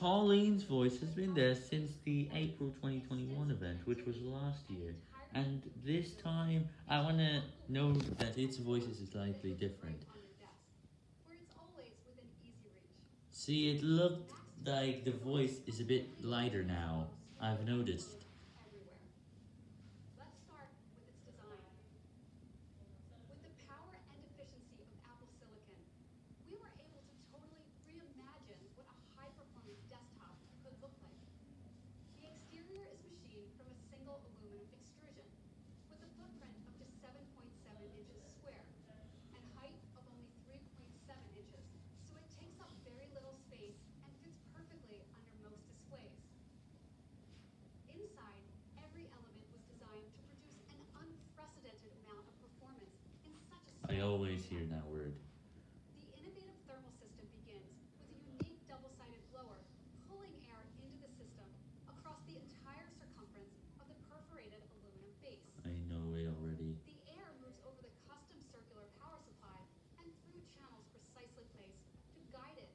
Colleen's voice has been there since the April 2021 event, which was last year. And this time, I want to know that its voice is slightly different. See, it looked like the voice is a bit lighter now. I've noticed. I always hear that word. The innovative thermal system begins with a unique double-sided blower pulling air into the system across the entire circumference of the perforated aluminum base. I know it already. The air moves over the custom circular power supply and through channels precisely placed to guide it